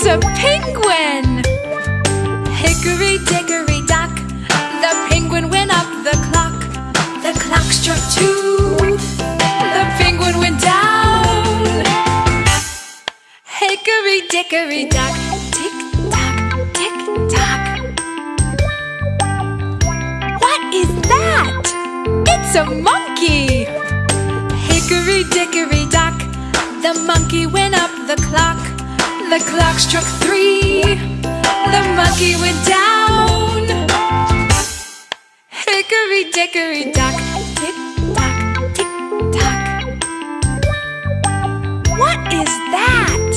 It's a penguin! Hickory dickory dock, the penguin went up the clock. The clock struck two, the penguin went down. Hickory dickory dock, tick tock, tick tock. What is that? It's a monkey! Hickory dickory dock, the monkey went up the clock. The clock struck three, the monkey went down. Hickory dickory dock, tick tock, tick tock. What is that?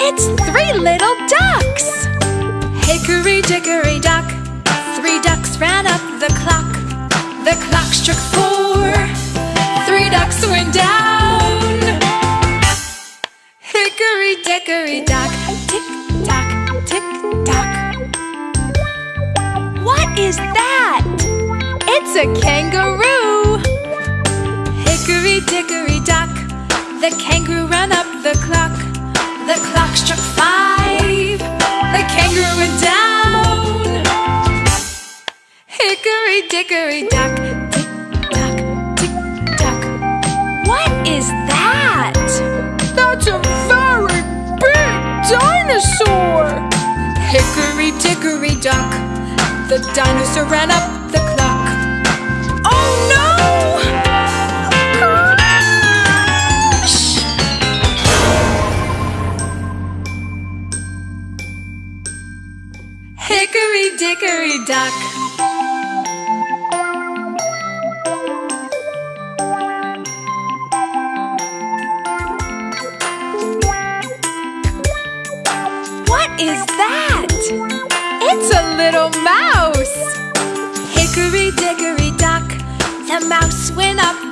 It's three little ducks! Hickory dickory dock, three ducks ran up the clock. The clock struck four, three ducks went down. Hickory dickory dock, tick tock, tick tock. What is that? It's a kangaroo! Hickory dickory dock, the kangaroo ran up the clock. The clock struck five, the kangaroo went down. Hickory dickory dock, dickory dock, the dinosaur ran up the clock. Oh no! Crash! Hickory dickory dock.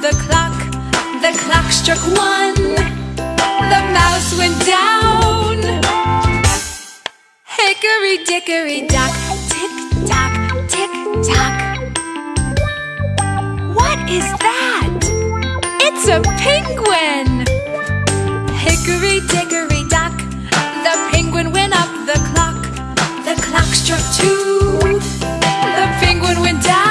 The clock. The clock struck one, the mouse went down. Hickory dickory dock, tick tock, tick tock. What is that? It's a penguin! Hickory dickory dock, the penguin went up the clock. The clock struck two, the penguin went down.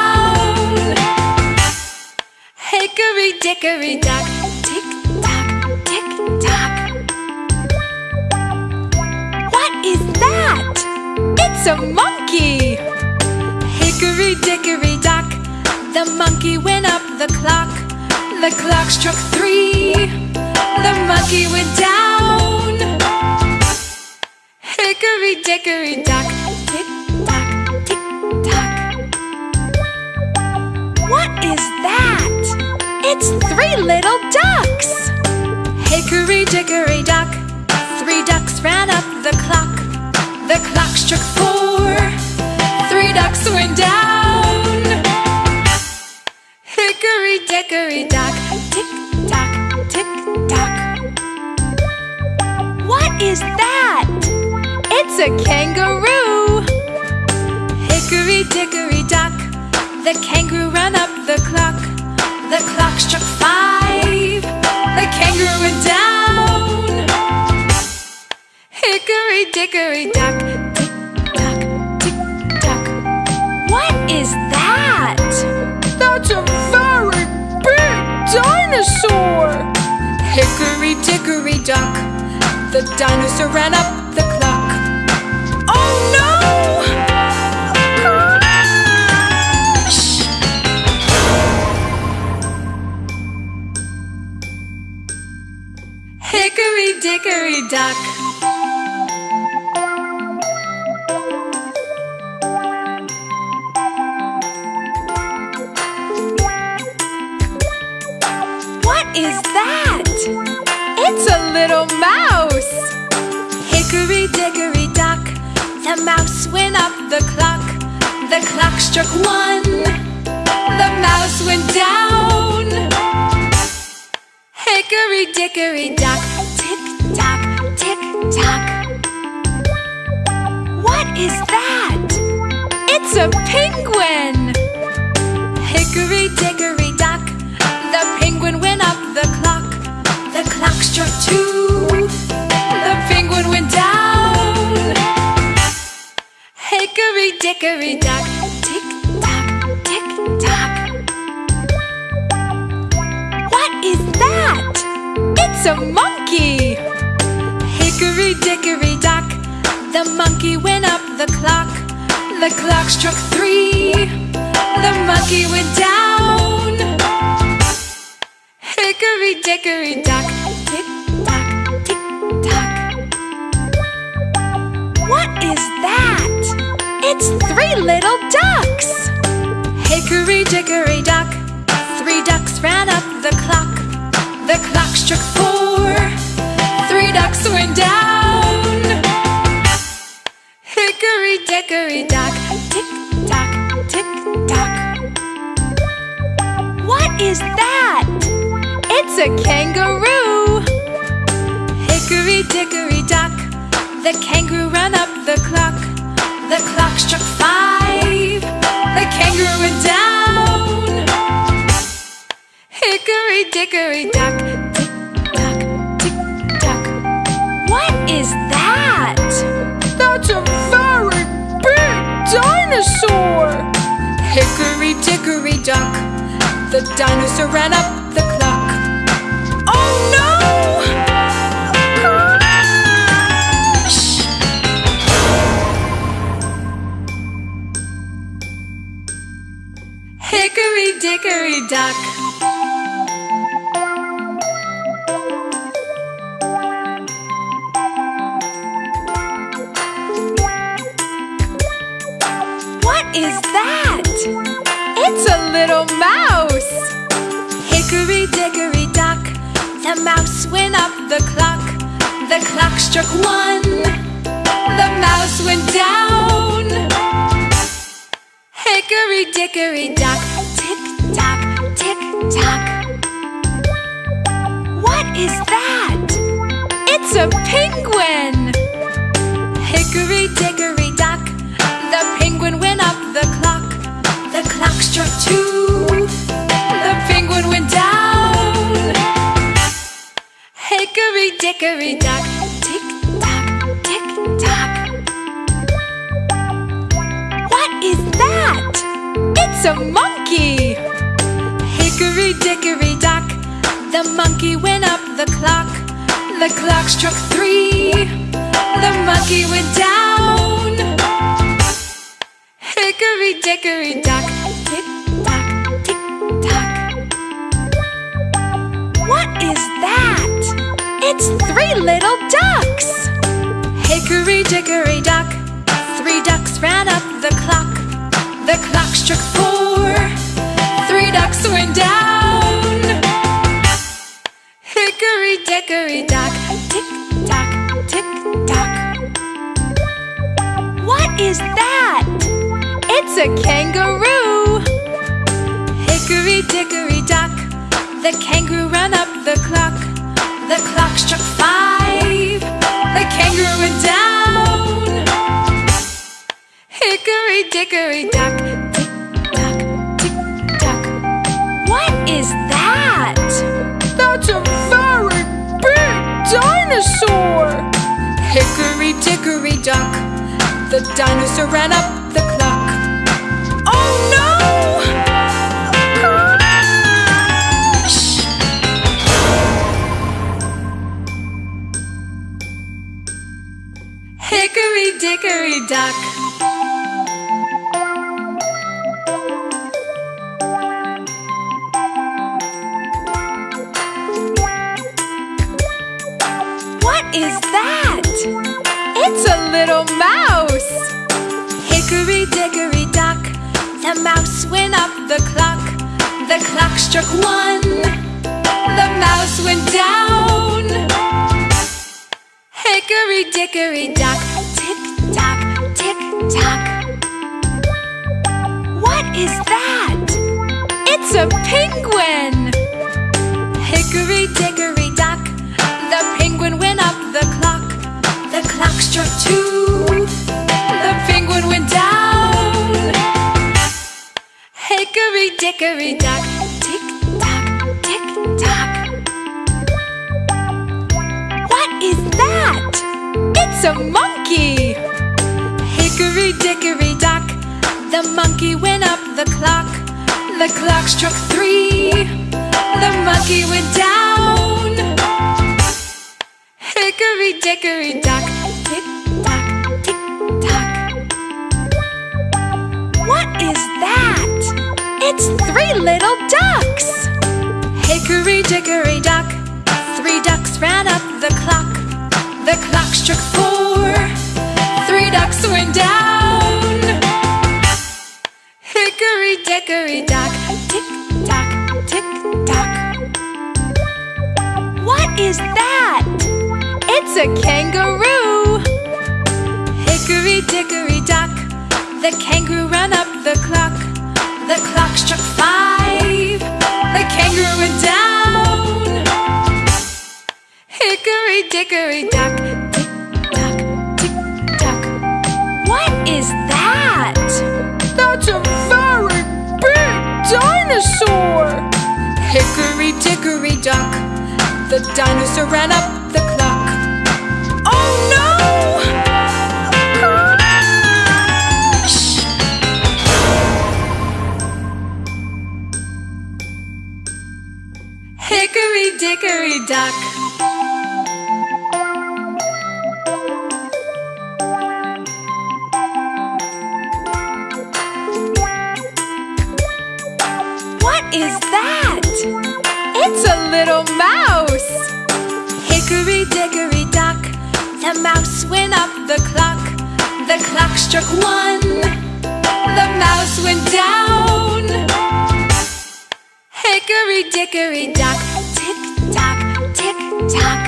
Hickory dickory dock, tick tock, tick tock. What is that? It's a monkey! Hickory dickory dock, the monkey went up the clock. The clock struck three, the monkey went down. Hickory dickory dock, tick tock, tick tock. What is? It's three little ducks! Hickory dickory dock, tick tock, tick tock. What is that? That's a very big dinosaur! Hickory dickory dock, the dinosaur ran up the clock. Oh no! Crash! Hickory dickory dock. The clock. The clock struck one, the mouse went down. Hickory dickory dock, tick tock, tick tock. What is that? It's a penguin! Hickory dickory dock, the penguin went up the clock. The clock struck two, Hickory dickory dock, tick tock, tick tock. What is that? It's a monkey! Hickory dickory dock, the monkey went up the clock. The clock struck three, the monkey went down. Hickory dickory dock, tick tock, tick tock. What is that? It's three little ducks! Hickory dickory dock, three ducks ran up the clock. The clock struck four, three ducks went down. Hickory dickory dock, tick tock, tick tock. What is that? It's a kangaroo! Hickory dickory dock, the kangaroo ran up the clock. The clock struck five, the kangaroo went down. Hickory dickory dock, tick tock, tick tock. What is that? That's a very big dinosaur! Hickory dickory dock, the dinosaur ran up the clock. Hickory dickory dock. What is that? It's a little mouse! Hickory dickory dock, the mouse went up the clock. The clock struck one, the mouse went down. Hickory dickory dock, tock. What is that? It's a penguin! Hickory dickory dock, the penguin went up the clock. The clock struck two, the penguin went down. Hickory dickory dock, tick tock, tick tock. What is that? It's a monkey! Hickory dock, the monkey went up the clock. The clock struck three, the monkey went down. Hickory dickory dock, tick tock, tick tock. What is that? It's three little ducks! Hickory dickory dock, dickory dock, tick tock, tick tock. What is that? It's a kangaroo! Hickory dickory dock, the kangaroo ran up the clock. The clock struck five, the kangaroo went down. Hickory dickory dock, dock, the dinosaur ran up the clock. Oh no! Crash! Hickory dickory dock. Little mouse! Hickory dickory dock, the mouse went up the clock. The clock struck one, the mouse went down. Hickory dickory dock, tick tock, tick tock. What is that? It's a penguin! Hickory dickory extra tooth. The penguin went down. Hickory dickory dock, tick tock, tick tock. What is that? It's a monkey. Hickory dickory dock, the monkey went up the clock. The clock struck three. The monkey went down. Hickory dickory dock. What is that? It's three little ducks! Hickory dickory dock, three ducks ran up the clock. The clock struck four, three ducks went down. Hickory dickory dock, tick tock, tick tock. What is that? It's a kangaroo! Hickory dickory dock, the kangaroo ran up the clock. The clock struck five, the kangaroo went down. Hickory dickory dock, tick tock, tick tock. What is that? That's a very big dinosaur! Hickory dickory dock, the dinosaur ran up the clock. Hickory dock. What is that? It's a little mouse! Hickory dickory dock, the mouse went up the clock. The clock struck one, the mouse went down. Hickory dickory dock, tick.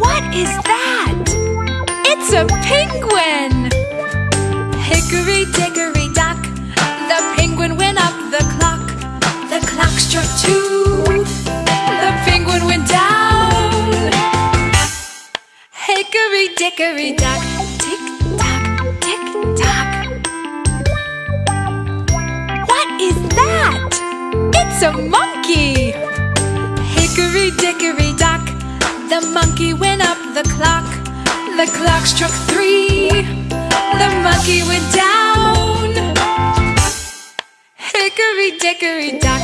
What is that? It's a penguin! Hickory dickory dock, the penguin went up the clock. The clock struck two, the penguin went down. Hickory dickory dock, tick tock, tick tock. What is that? It's a monkey! Hickory dickory dock, the monkey went up the clock. The clock struck three, the monkey went down. Hickory dickory dock,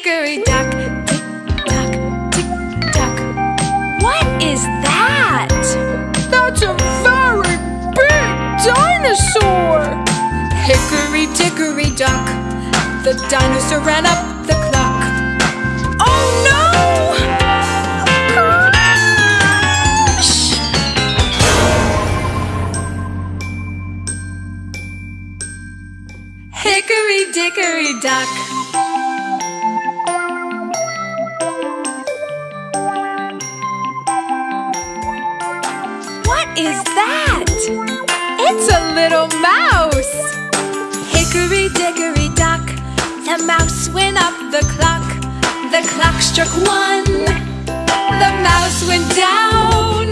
Hickory dickory dock, tick tock, tick tock. What is that? That's a very big dinosaur! Hickory dickory dock, the dinosaur ran up the clock. Oh no! Shh. Hickory dickory dock. Is that? It's a little mouse! Hickory dickory dock, the mouse went up the clock. The clock struck one, the mouse went down.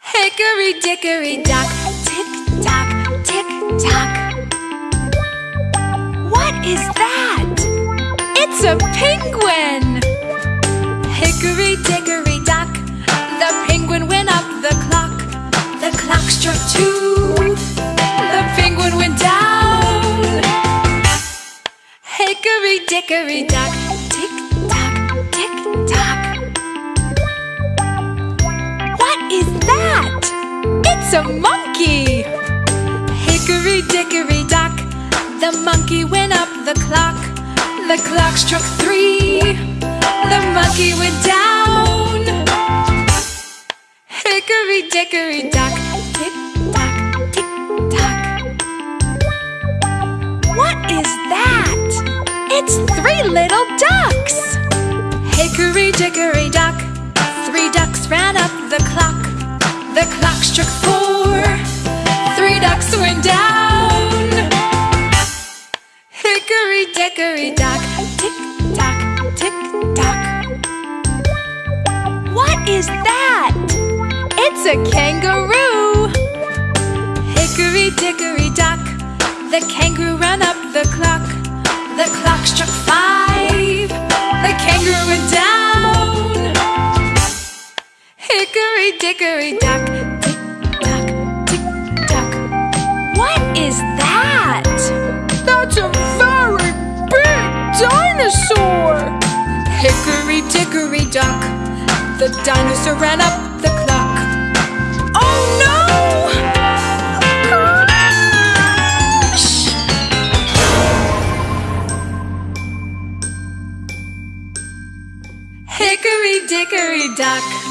Hickory dickory dock, tick tock, tick tock. What is that? It's a penguin! Hickory dickory Struck two, the penguin went down. Hickory dickory dock, tick tock, tick tock. What is that? It's a monkey! Hickory dickory dock, the monkey went up the clock. The clock struck three. The monkey went down. Hickory dickory dock, What is that? It's three little ducks. Hickory dickory dock, three ducks ran up the clock. The clock struck four. Three ducks went down. Hickory dickory dock, tick tock, tick tock. What is that? It's a kangaroo. Hickory dickory the kangaroo ran up the clock. The clock struck five. The kangaroo went down. Hickory dickory dock, tick tock, tick tock. What is that? That's a very big dinosaur. Hickory dickory dock, the dinosaur ran up Hickory dock,